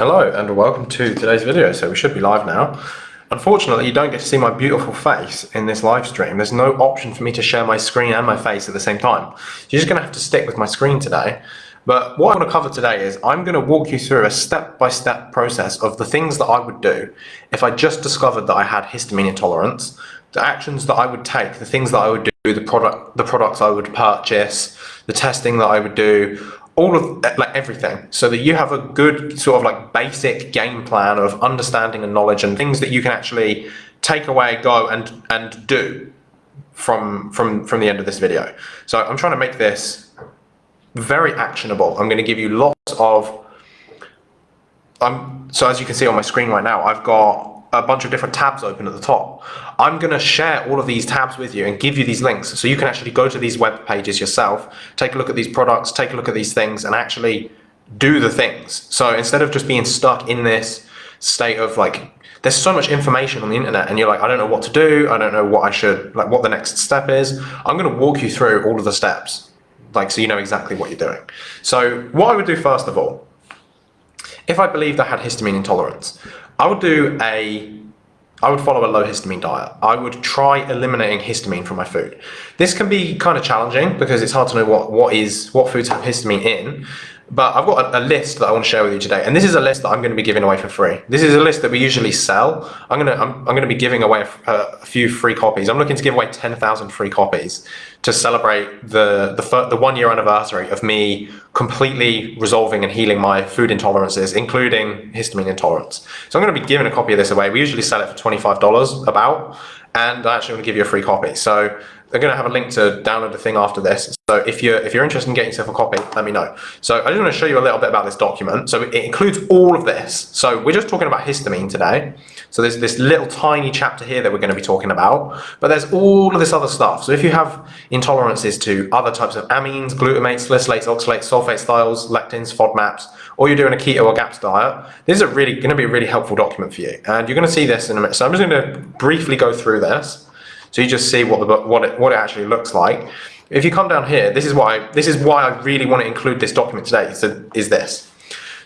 Hello and welcome to today's video. So we should be live now. Unfortunately, you don't get to see my beautiful face in this live stream. There's no option for me to share my screen and my face at the same time. You're just gonna have to stick with my screen today. But what I want to cover today is I'm going to walk you through a step-by-step -step process of the things that I would do if I just discovered that I had histamine intolerance, the actions that I would take, the things that I would do, the product, the products I would purchase, the testing that I would do, all of like everything. So that you have a good sort of like basic game plan of understanding and knowledge and things that you can actually take away go and and do from from from the end of this video. So i'm trying to make this very actionable. I'm going to give you lots of i'm so as you can see on my screen right now i've got a bunch of different tabs open at the top. I'm going to share all of these tabs with you and give you these links so you can actually go to these web pages yourself, take a look at these products, take a look at these things and actually do the things. So instead of just being stuck in this state of like, there's so much information on the internet and you're like, I don't know what to do. I don't know what I should, like what the next step is. I'm going to walk you through all of the steps, like so you know exactly what you're doing. So what I would do first of all, if I believed I had histamine intolerance, I would do a I would follow a low histamine diet. I would try eliminating histamine from my food. This can be kind of challenging because it's hard to know what, what is what foods have histamine in. But I've got a, list that I want to share with you today, and this is a list that I'm going to be giving away for free. This is a list that we usually sell. I'm going to I'm, I'm going to be giving away a, a few free copies. I'm looking to give away 10,000 free copies to celebrate the the, the one year anniversary of me completely resolving and healing my food intolerances, including histamine intolerance. So I'm going to be giving a copy of this away. We usually sell it for $25 about, and I actually want to give you a free copy. So they're going to have a link to download the thing after this. So if you're if you're interested in getting yourself a copy, let me know. So I just want to show you a little bit about this document. So it includes all of this. So we're just talking about histamine today. So there's this little tiny chapter here that we're going to be talking about, but there's all of this other stuff. So if you have intolerances to other types of amines, glutamates, salicylates, oxalates, sulfates, thiols, lectins, FODMAPs, or you're doing a keto or GAPS diet, this is a really going to be a really helpful document for you. And you're going to see this in a minute. So I'm just going to briefly go through this. So you just see what the what it what it actually looks like. If you come down here, this is why this is why I really want to include this document today. So is this.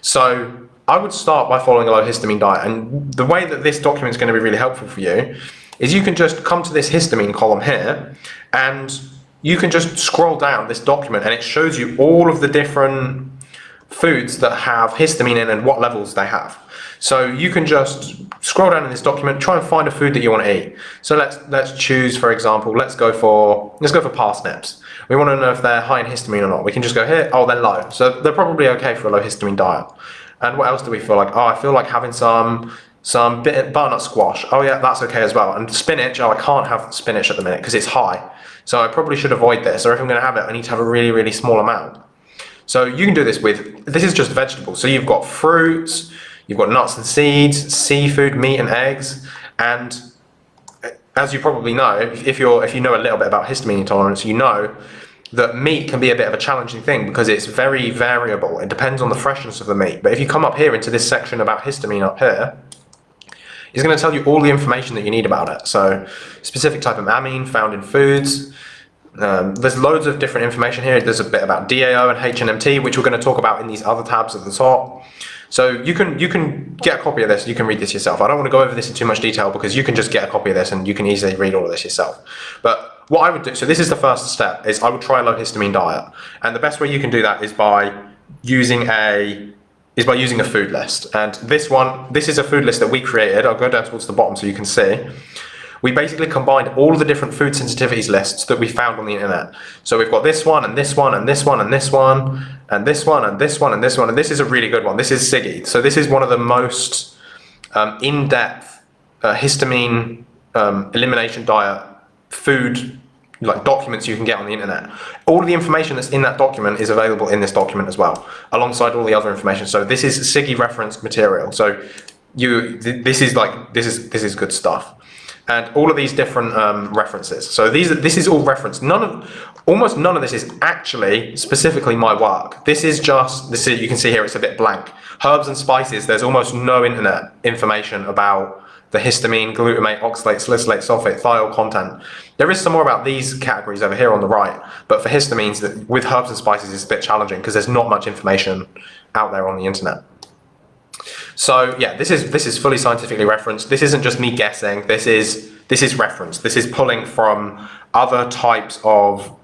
So I would start by following a low histamine diet, and the way that this document is going to be really helpful for you is you can just come to this histamine column here, and you can just scroll down this document, and it shows you all of the different foods that have histamine in and what levels they have. So you can just scroll down in this document, try and find a food that you want to eat. So let's let's choose, for example, let's go for let's go for parsnips. We want to know if they're high in histamine or not. We can just go here, oh, they're low. So they're probably okay for a low histamine diet. And what else do we feel like? Oh, I feel like having some some butternut squash. Oh yeah, that's okay as well. And spinach, oh, I can't have spinach at the minute because it's high. So I probably should avoid this. Or if I'm going to have it, I need to have a really, really small amount. So you can do this with, this is just vegetables. So you've got fruits, You've got nuts and seeds, seafood, meat and eggs, and as you probably know, if you're if you know a little bit about histamine intolerance, you know that meat can be a bit of a challenging thing because it's very variable. It depends on the freshness of the meat. But if you come up here into this section about histamine up here, it's going to tell you all the information that you need about it. So specific type of amine found in foods. Um, there's loads of different information here. There's a bit about DAO and HNMT, which we're going to talk about in these other tabs at the top. So you can you can get a copy of this, you can read this yourself. I don't want to go over this in too much detail because you can just get a copy of this and you can easily read all of this yourself. But what I would do, so this is the first step, is I would try a low histamine diet. And the best way you can do that is by using a is by using a food list. And this one, this is a food list that we created. I'll go down towards the bottom so you can see we basically combined all the different food sensitivities lists that we found on the internet. So we've got this one and this one and this one and this one and this one and this one and this one and this is a really good one. This is SIGHI. So this is one of the most um, in-depth uh, histamine um, elimination diet food like documents you can get on the internet. All of the information that's in that document is available in this document as well, alongside all the other information. So this is SIGHI reference material. So you, th this is like, this is, this is good stuff and all of these different um, references. So these, this is all reference. None of, almost none of this is actually specifically my work. This is just, this is, you can see here it's a bit blank. Herbs and spices, there's almost no internet information about the histamine, glutamate, oxalate, salicylate, sulfate, thiol content. There is some more about these categories over here on the right, but for histamines, with herbs and spices, it's a bit challenging because there's not much information out there on the internet. So yeah, this is this is fully scientifically referenced. This isn't just me guessing. This is this is referenced. This is pulling from other types of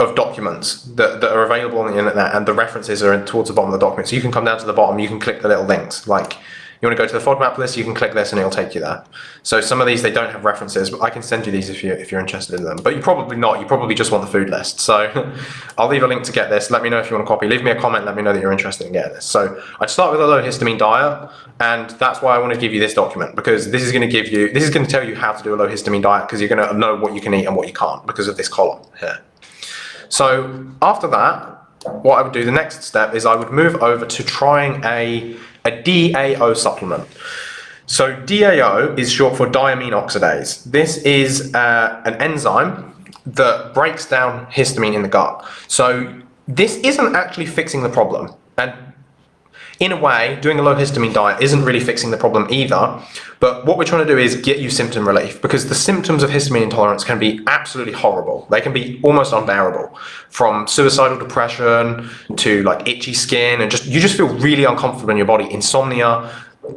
of documents that, that are available on the internet and the references are in, towards the bottom of the document. So you can come down to the bottom, you can click the little links. Like you want to go to the FODMAP list, you can click this and it'll take you there. So some of these, they don't have references, but I can send you these if, you're, if you're interested in them. But you probably not, you probably just want the food list. So I'll leave a link to get this. Let me know if you want a copy. Leave me a comment, let me know that you're interested in getting this. So I'd start with a low histamine diet, and that's why I want to give you this document, because this is going to give you, this is going to tell you how to do a low histamine diet, because you're going to know what you can eat and what you can't, because of this column here. So after that, what I would do, the next step is I would move over to trying a, a DAO supplement. So DAO is short for diamine oxidase. This is uh, an enzyme that breaks down histamine in the gut. So this isn't actually fixing the problem. And in a way, doing a low histamine diet isn't really fixing the problem either, but what we're trying to do is get you symptom relief because the symptoms of histamine intolerance can be absolutely horrible. They can be almost unbearable from suicidal depression to like itchy skin and just, you just feel really uncomfortable in your body, insomnia.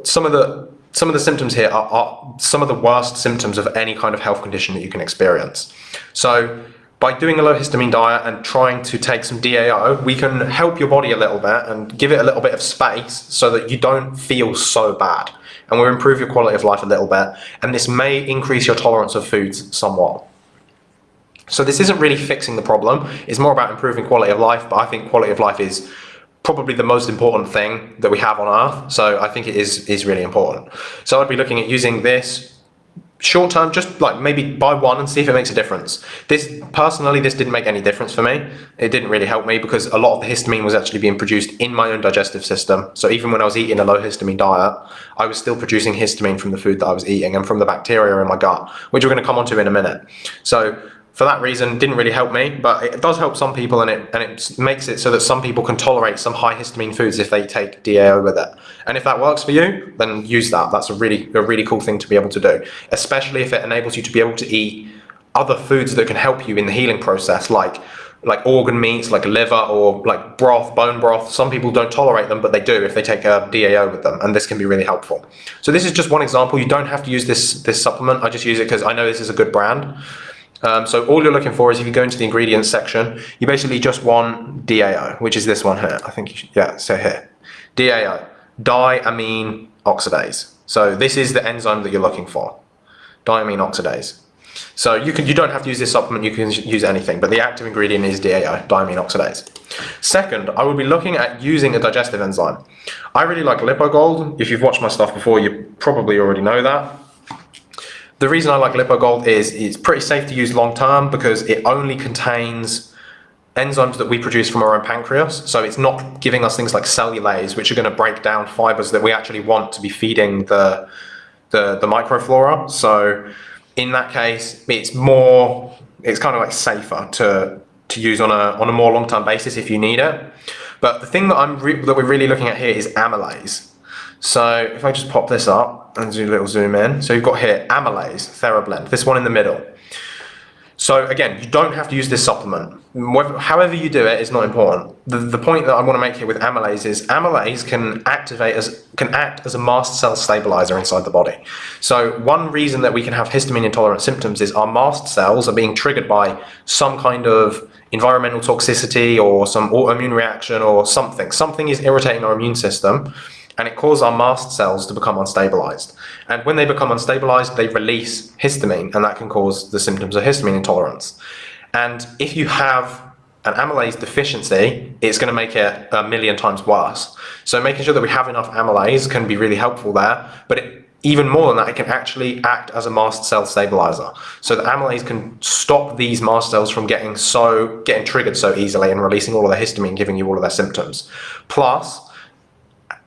Some of the, some of the symptoms here are, are some of the worst symptoms of any kind of health condition that you can experience. So by doing a low histamine diet and trying to take some DAO, we can help your body a little bit and give it a little bit of space so that you don't feel so bad. And we'll improve your quality of life a little bit. And this may increase your tolerance of foods somewhat. So this isn't really fixing the problem. It's more about improving quality of life. But I think quality of life is probably the most important thing that we have on earth. So I think it is, is really important. So I'd be looking at using this short term, just like maybe buy one and see if it makes a difference. This personally, this didn't make any difference for me. It didn't really help me because a lot of the histamine was actually being produced in my own digestive system. So even when I was eating a low histamine diet, I was still producing histamine from the food that I was eating and from the bacteria in my gut, which we're going to come on to in a minute. So for that reason didn't really help me but it does help some people and it and it makes it so that some people can tolerate some high histamine foods if they take DAO with it. And if that works for you then use that. That's a really a really cool thing to be able to do especially if it enables you to be able to eat other foods that can help you in the healing process like like organ meats like liver or like broth bone broth. Some people don't tolerate them but they do if they take a DAO with them and this can be really helpful. So this is just one example. You don't have to use this this supplement. I just use it because I know this is a good brand um, so all you're looking for is if you go into the ingredients section, you basically just want DAO, which is this one here. I think, should, yeah, so here. DAO, diamine oxidase. So this is the enzyme that you're looking for, diamine oxidase. So you can you don't have to use this supplement, you can use anything, but the active ingredient is DAO, diamine oxidase. Second, I will be looking at using a digestive enzyme. I really like Lypo Gold. If you've watched my stuff before, you probably already know that. The reason I like Lypo Gold is it's pretty safe to use long term because it only contains enzymes that we produce from our own pancreas. So it's not giving us things like cellulase, which are going to break down fibers that we actually want to be feeding the, the, the microflora. So in that case, it's more, it's kind of like safer to, to use on a, on a more long-term basis if you need it. But the thing that, I'm that we're really looking at here is amylase. So if I just pop this up and do a little zoom in, so you've got here amylase, TheraBlend, this one in the middle. So again, you don't have to use this supplement. However you do it is not important. The, the point that I want to make here with amylase is amylase can activate as can act as a mast cell stabilizer inside the body. So one reason that we can have histamine intolerant symptoms is our mast cells are being triggered by some kind of environmental toxicity or some autoimmune reaction or something. Something is irritating our immune system and it causes our mast cells to become unstabilized. And when they become unstabilized, they release histamine, and that can cause the symptoms of histamine intolerance. And if you have an amylase deficiency, it's going to make it a million times worse. So making sure that we have enough amylase can be really helpful there, but it, even more than that, it can actually act as a mast cell stabilizer. So the amylase can stop these mast cells from getting so getting triggered so easily and releasing all of the histamine, giving you all of their symptoms. Plus,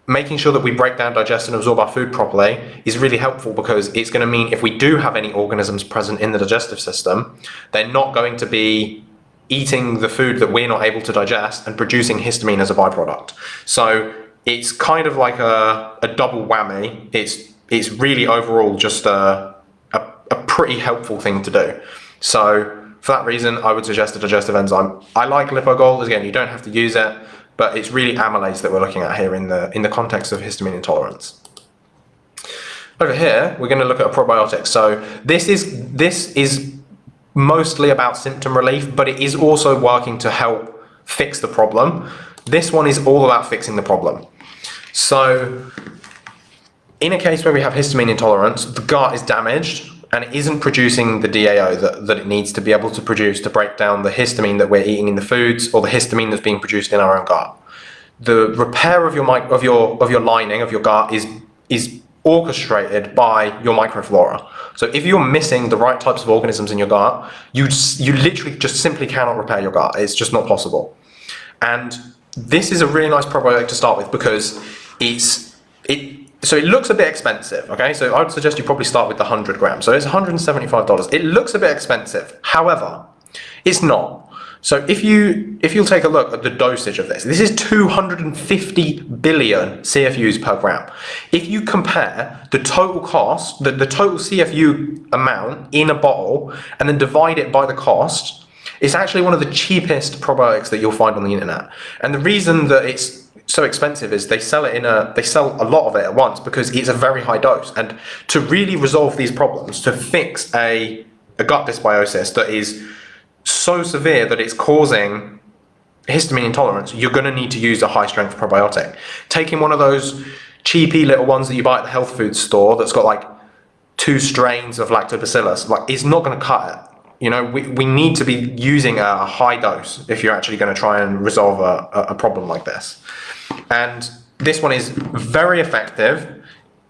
making sure that we break down, digest and absorb our food properly is really helpful because it's going to mean if we do have any organisms present in the digestive system, they're not going to be eating the food that we're not able to digest and producing histamine as a byproduct. So it's kind of like a, a double whammy. It's, it's really overall just a, a, a pretty helpful thing to do. So for that reason, I would suggest a digestive enzyme. I like Lypo Gold. Again, you don't have to use it. But it's really amylase that we're looking at here in the in the context of histamine intolerance. Over here, we're going to look at a probiotic. So this is this is mostly about symptom relief, but it is also working to help fix the problem. This one is all about fixing the problem. So in a case where we have histamine intolerance, the gut is damaged and it isn't producing the DAO that, that it needs to be able to produce to break down the histamine that we're eating in the foods or the histamine that's being produced in our own gut. The repair of your of your of your lining of your gut is is orchestrated by your microflora. So if you're missing the right types of organisms in your gut, you you literally just simply cannot repair your gut. It's just not possible. And this is a really nice probiotic to start with because it's it so it looks a bit expensive, okay? So I would suggest you probably start with the 100 grams. So it's $175. It looks a bit expensive. However, it's not. So if you if you'll take a look at the dosage of this, this is 250 billion CFUs per gram. If you compare the total cost, the, the total CFU amount in a bottle, and then divide it by the cost, it's actually one of the cheapest probiotics that you'll find on the internet. And the reason that it's so expensive is they sell it in a they sell a lot of it at once because it's a very high dose. And to really resolve these problems to fix a, a gut dysbiosis that is so severe that it's causing histamine intolerance you're going to need to use a high strength probiotic. Taking one of those cheapy little ones that you buy at the health food store that's got like two strains of lactobacillus like it's not going to cut it. You know, we, we need to be using a high dose if you're actually going to try and resolve a, a problem like this. And this one is very effective.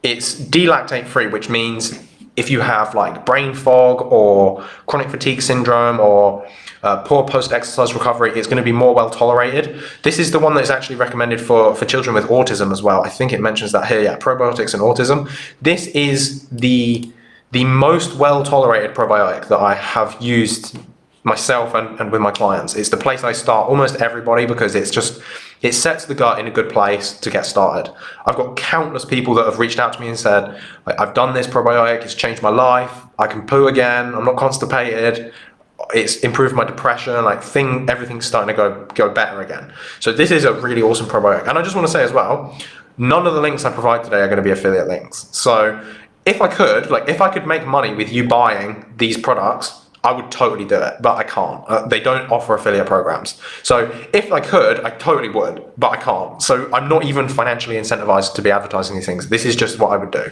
It's D-lactate free, which means if you have like brain fog or chronic fatigue syndrome or uh, poor post-exercise recovery, it's going to be more well tolerated. This is the one that is actually recommended for, for children with autism as well. I think it mentions that here, yeah, probiotics and autism. This is the, the most well tolerated probiotic that I have used myself and, and with my clients. It's the place I start almost everybody because it's just, it sets the gut in a good place to get started. I've got countless people that have reached out to me and said, I've done this probiotic, it's changed my life, I can poo again, I'm not constipated, it's improved my depression, like thing, everything's starting to go, go better again. So this is a really awesome probiotic. And I just want to say as well, none of the links I provide today are going to be affiliate links. So if I could, like if I could make money with you buying these products, I would totally do it, but I can't. Uh, they don't offer affiliate programs. So if I could, I totally would, but I can't. So I'm not even financially incentivized to be advertising these things. This is just what I would do.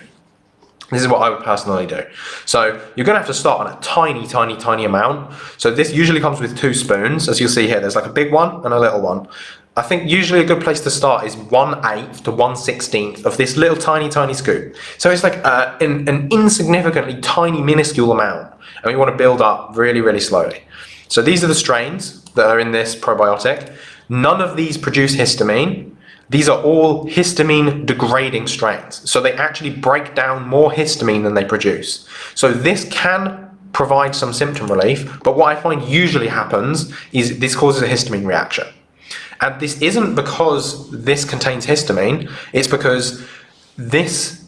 This is what I would personally do. So you're going to have to start on a tiny, tiny, tiny amount. So this usually comes with two spoons. As you'll see here, there's like a big one and a little one. I think usually a good place to start is 1 8th to 1 16th of this little tiny, tiny scoop. So it's like uh, an, an insignificantly tiny, minuscule amount. And we want to build up really, really slowly. So these are the strains that are in this probiotic. None of these produce histamine. These are all histamine degrading strains. So they actually break down more histamine than they produce. So this can provide some symptom relief, but what I find usually happens is this causes a histamine reaction. And this isn't because this contains histamine, it's because this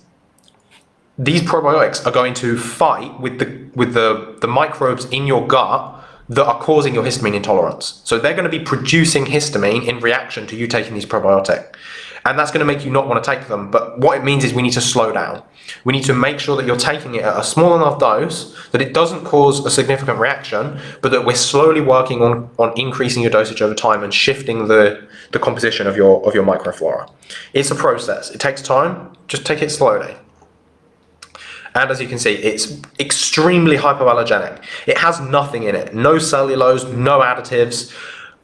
these probiotics are going to fight with the with the, the microbes in your gut that are causing your histamine intolerance. So they're going to be producing histamine in reaction to you taking these probiotic. And that's going to make you not want to take them. But what it means is we need to slow down. We need to make sure that you're taking it at a small enough dose that it doesn't cause a significant reaction, but that we're slowly working on, on increasing your dosage over time and shifting the, the composition of your, of your microflora. It's a process. It takes time. Just take it slowly. And as you can see, it's extremely hypoallergenic. It has nothing in it, no cellulose, no additives.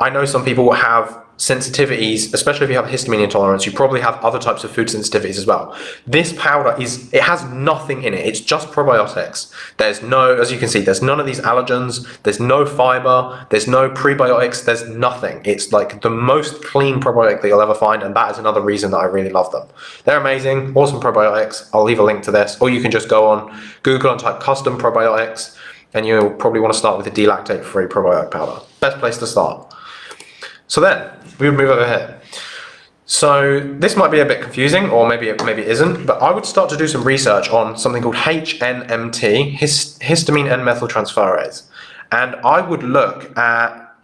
I know some people have sensitivities, especially if you have histamine intolerance, you probably have other types of food sensitivities as well. This powder is, it has nothing in it. It's just probiotics. There's no, as you can see, there's none of these allergens. There's no fiber. There's no prebiotics. There's nothing. It's like the most clean probiotic that you'll ever find. And that is another reason that I really love them. They're amazing, awesome probiotics. I'll leave a link to this, or you can just go on Google and type custom probiotics and you'll probably want to start with a D-lactate free probiotic powder. Best place to start. So then, we would move over here. So this might be a bit confusing, or maybe it, maybe it isn't, but I would start to do some research on something called HNMT, histamine N-methyltransferase. And I would look at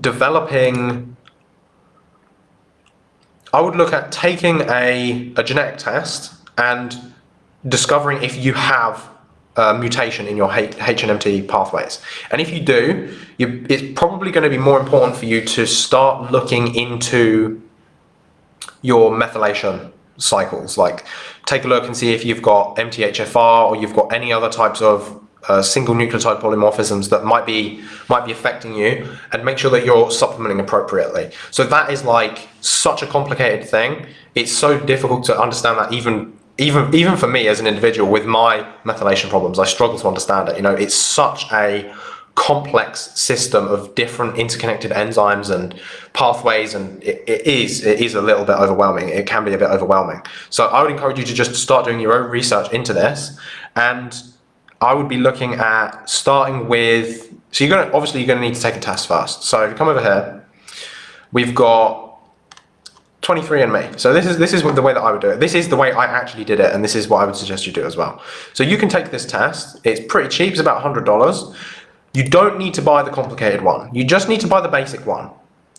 developing I would look at taking a, a genetic test and discovering if you have a mutation in your HNMT pathways. And if you do, you, it's probably going to be more important for you to start looking into your methylation cycles. Like take a look and see if you've got MTHFR or you've got any other types of uh, single nucleotide polymorphisms that might be might be affecting you and make sure that you're supplementing appropriately. So that is like such a complicated thing. It's so difficult to understand that even even even for me as an individual with my methylation problems, I struggle to understand it. You know, it's such a complex system of different interconnected enzymes and pathways and it, it is it is a little bit overwhelming it can be a bit overwhelming so i would encourage you to just start doing your own research into this and I would be looking at starting with, so you're going to, obviously you're going to need to take a test first. So if you come over here, we've got 23andMe. So this is, this is the way that I would do it. This is the way I actually did it, and this is what I would suggest you do as well. So you can take this test. It's pretty cheap. It's about $100. You don't need to buy the complicated one. You just need to buy the basic one.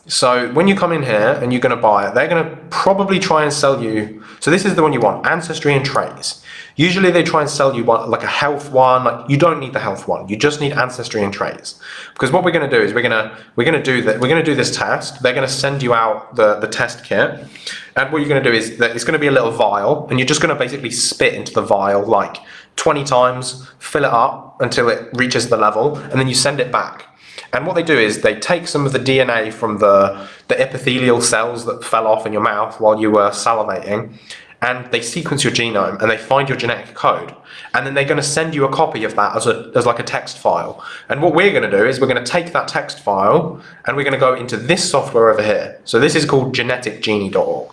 So when you come in here and you're going to buy it, they're going to probably try and sell you. So this is the one you want, Ancestry and Traits. Usually they try and sell you one like a health one. Like you don't need the health one. You just need Ancestry and Traits. Because what we're going to do is we're going to we're going to do that. We're going to do this test. They're going to send you out the the test kit, and what you're going to do is that it's going to be a little vial, and you're just going to basically spit into the vial like 20 times, fill it up until it reaches the level, and then you send it back. And what they do is they take some of the DNA from the, the epithelial cells that fell off in your mouth while you were salivating, and they sequence your genome and they find your genetic code. And then they're going to send you a copy of that as, a, as like a text file. And what we're going to do is we're going to take that text file and we're going to go into this software over here. So this is called geneticgenie.org.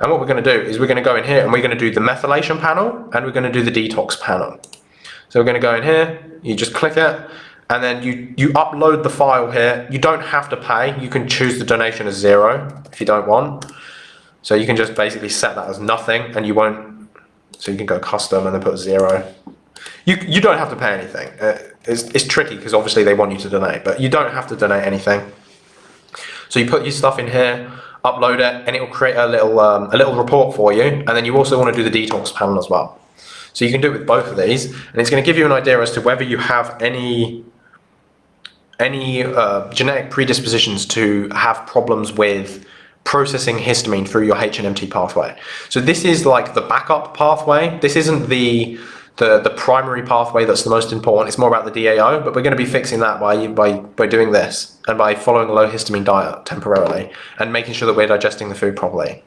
And what we're going to do is we're going to go in here and we're going to do the methylation panel and we're going to do the detox panel. So we're going to go in here, you just click it, and then you, you upload the file here. You don't have to pay. You can choose the donation as zero if you don't want. So you can just basically set that as nothing and you won't, so you can go custom and then put zero. You, you don't have to pay anything. Uh, it's, it's tricky because obviously they want you to donate, but you don't have to donate anything. So you put your stuff in here, upload it, and it will create a little, um, a little report for you. And then you also want to do the detox panel as well. So you can do it with both of these, and it's going to give you an idea as to whether you have any any uh, genetic predispositions to have problems with processing histamine through your HNMT pathway. So this is like the backup pathway. This isn't the the, the primary pathway that's the most important. It's more about the DAO, but we're going to be fixing that by, by, by doing this and by following a low histamine diet temporarily and making sure that we're digesting the food properly.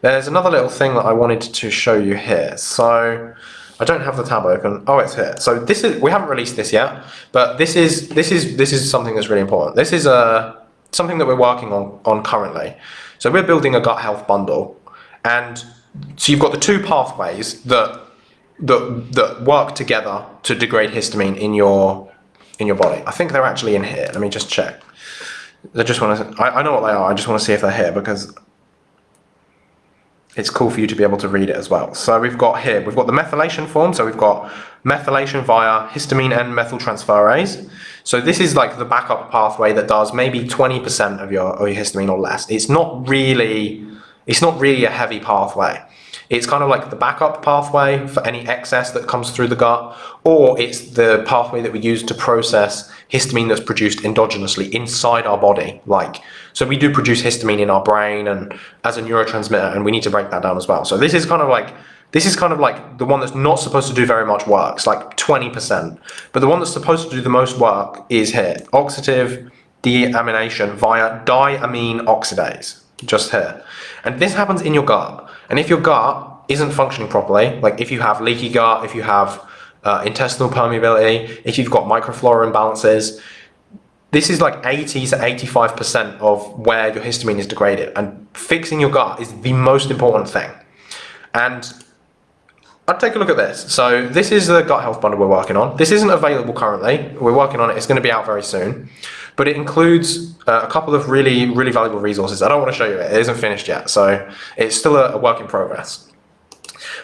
There's another little thing that I wanted to show you here. So I don't have the tab open. Oh, it's here. So this is we haven't released this yet, but this is this is this is something that's really important. This is a uh, something that we're working on on currently. So we're building a gut health bundle, and so you've got the two pathways that that that work together to degrade histamine in your in your body. I think they're actually in here. Let me just check. I just want to. I, I know what they are. I just want to see if they're here because it's cool for you to be able to read it as well. So we've got here, we've got the methylation form. So we've got methylation via histamine N-methyltransferase. So this is like the backup pathway that does maybe 20% of your, of your histamine or less. It's not really, it's not really a heavy pathway. It's kind of like the backup pathway for any excess that comes through the gut, or it's the pathway that we use to process histamine that's produced endogenously inside our body. Like, so we do produce histamine in our brain and as a neurotransmitter, and we need to break that down as well. So this is kind of like this is kind of like the one that's not supposed to do very much work. It's like 20%. But the one that's supposed to do the most work is here. Oxidative deamination via diamine oxidase. Just here. And this happens in your gut. And if your gut isn't functioning properly, like if you have leaky gut, if you have uh, intestinal permeability, if you've got microflora imbalances, this is like 80 to 85% of where your histamine is degraded. And fixing your gut is the most important thing. And I'd take a look at this. So this is the gut health bundle we're working on. This isn't available currently. We're working on it. It's going to be out very soon. But it includes uh, a couple of really, really valuable resources. I don't want to show you it. It isn't finished yet. So it's still a, a work in progress.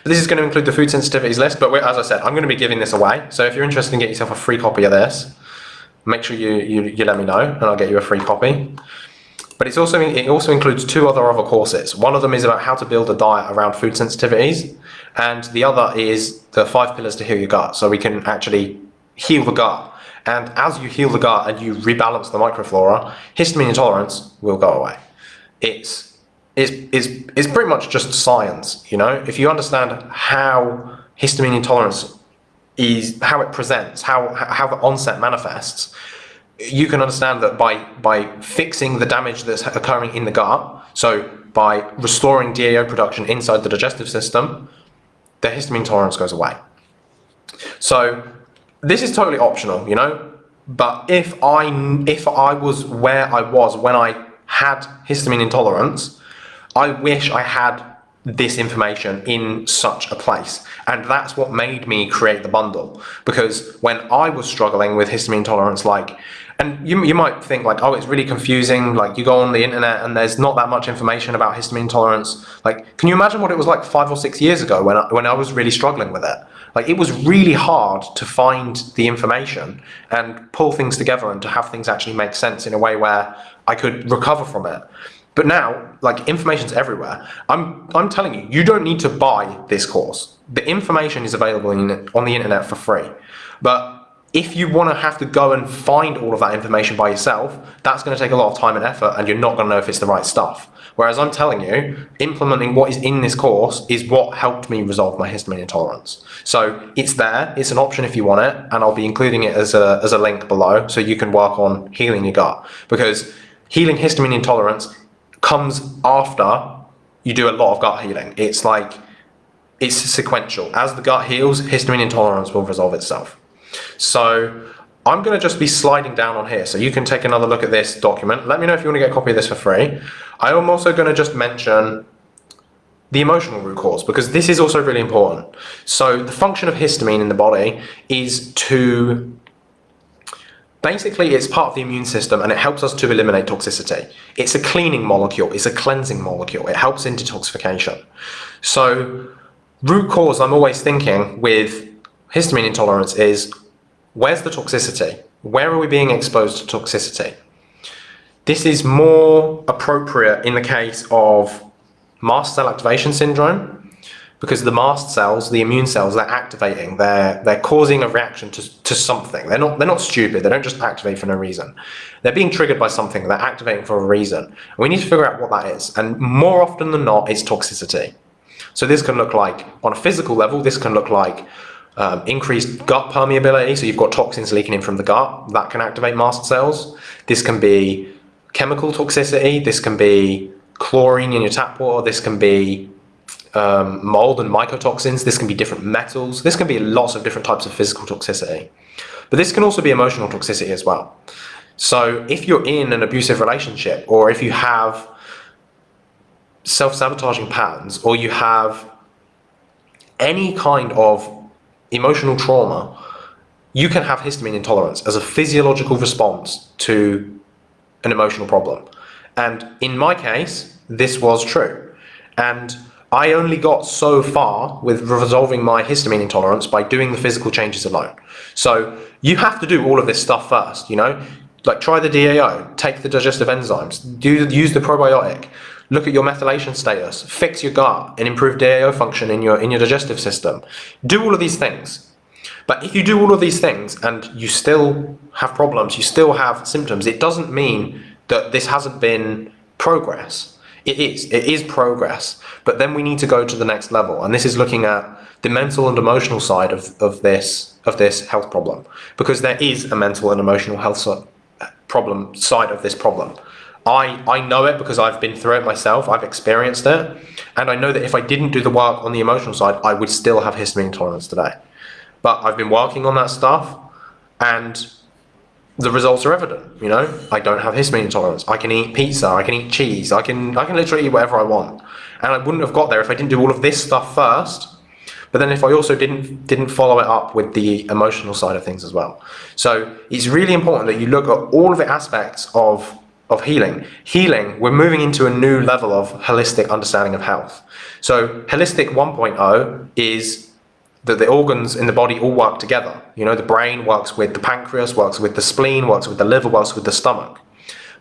But this is going to include the food sensitivities list. But as I said, I'm going to be giving this away. So if you're interested in getting yourself a free copy of this, make sure you, you, you let me know and I'll get you a free copy. but it's also it also includes two other other courses. One of them is about how to build a diet around food sensitivities, and the other is the five pillars to heal your gut, so we can actually heal the gut. And as you heal the gut and you rebalance the microflora, histamine intolerance will go away. It's it's, it's, it's pretty much just science, you know? If you understand how histamine intolerance is, how it presents, how, how the onset manifests, you can understand that by, by fixing the damage that's occurring in the gut, so by restoring DAO production inside the digestive system, the histamine tolerance goes away. So this is totally optional, you know, but if I, if I was where I was when I had histamine intolerance, I wish I had this information in such a place. And that's what made me create the bundle. Because when I was struggling with histamine intolerance, like and you, you might think like, oh, it's really confusing. Like you go on the internet and there's not that much information about histamine intolerance. Like, can you imagine what it was like five or six years ago when I, when I was really struggling with it? Like it was really hard to find the information and pull things together and to have things actually make sense in a way where I could recover from it. But now, like information's everywhere. I'm I'm telling you, you don't need to buy this course. The information is available in, on the internet for free. But if you want to have to go and find all of that information by yourself, that's going to take a lot of time and effort and you're not going to know if it's the right stuff. Whereas I'm telling you, implementing what is in this course is what helped me resolve my histamine intolerance. So it's there, it's an option if you want it, and I'll be including it as a, as a link below so you can work on healing your gut. Because healing histamine intolerance comes after you do a lot of gut healing. It's like, it's sequential. As the gut heals, histamine intolerance will resolve itself. So I'm going to just be sliding down on here. So you can take another look at this document. Let me know if you want to get a copy of this for free. I am also going to just mention the emotional root cause because this is also really important. So the function of histamine in the body is to basically it's part of the immune system and it helps us to eliminate toxicity. It's a cleaning molecule, it's a cleansing molecule. It helps in detoxification. So root cause I'm always thinking with histamine intolerance is where's the toxicity? Where are we being exposed to toxicity? This is more appropriate in the case of mast cell activation syndrome because the mast cells, the immune cells, they're activating, they're, they're causing a reaction to, to something. They're not, they're not stupid, they don't just activate for no reason. They're being triggered by something, they're activating for a reason. We need to figure out what that is. And more often than not, it's toxicity. So this can look like, on a physical level, this can look like um, increased gut permeability, so you've got toxins leaking in from the gut, that can activate mast cells. This can be chemical toxicity, this can be chlorine in your tap water, this can be um, mold and mycotoxins, this can be different metals, this can be lots of different types of physical toxicity. But this can also be emotional toxicity as well. So if you're in an abusive relationship or if you have self-sabotaging patterns or you have any kind of emotional trauma, you can have histamine intolerance as a physiological response to an emotional problem. And in my case, this was true. And I only got so far with resolving my histamine intolerance by doing the physical changes alone. So you have to do all of this stuff first, you know? Like try the DAO, take the digestive enzymes, do, use the probiotic, look at your methylation status, fix your gut and improve DAO function in your, in your digestive system. Do all of these things. But if you do all of these things and you still have problems, you still have symptoms, it doesn't mean that this hasn't been progress. It is, it is progress, but then we need to go to the next level. And this is looking at the mental and emotional side of, of this of this health problem because there is a mental and emotional health so problem side of this problem. I, I know it because I've been through it myself, I've experienced it, and I know that if I didn't do the work on the emotional side, I would still have histamine intolerance today. But I've been working on that stuff, and the results are evident, you know? I don't have histamine intolerance. I can eat pizza, I can eat cheese, I can, I can literally eat whatever I want. And I wouldn't have got there if I didn't do all of this stuff first, but then if I also didn't didn't follow it up with the emotional side of things as well. So it's really important that you look at all of the aspects of of healing. Healing, we're moving into a new level of holistic understanding of health. So holistic 1.0 is that the organs in the body all work together. You know, the brain works with the pancreas, works with the spleen, works with the liver, works with the stomach.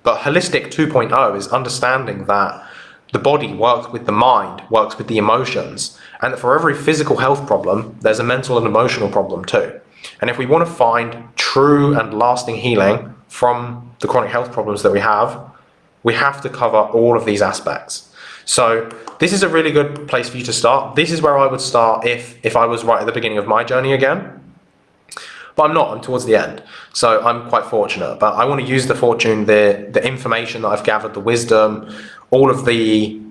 But holistic 2.0 is understanding that the body works with the mind, works with the emotions, and that for every physical health problem, there's a mental and emotional problem too. And if we want to find true and lasting healing from the chronic health problems that we have, we have to cover all of these aspects. So this is a really good place for you to start. This is where I would start if, if I was right at the beginning of my journey again. But I'm not, I'm towards the end. So I'm quite fortunate. But I want to use the fortune, the, the information that I've gathered, the wisdom, all of the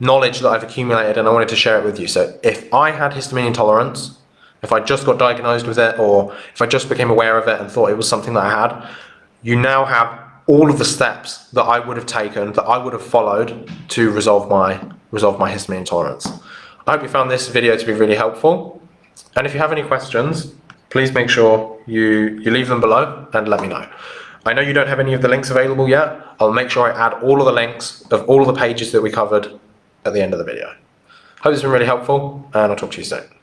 knowledge that I've accumulated, and I wanted to share it with you. So if I had histamine intolerance, if I just got diagnosed with it, or if I just became aware of it and thought it was something that I had, you now have all of the steps that I would have taken, that I would have followed to resolve my resolve my histamine intolerance. I hope you found this video to be really helpful. And if you have any questions, please make sure you, you leave them below and let me know. I know you don't have any of the links available yet. I'll make sure I add all of the links of all of the pages that we covered at the end of the video. Hope this has been really helpful and I'll talk to you soon.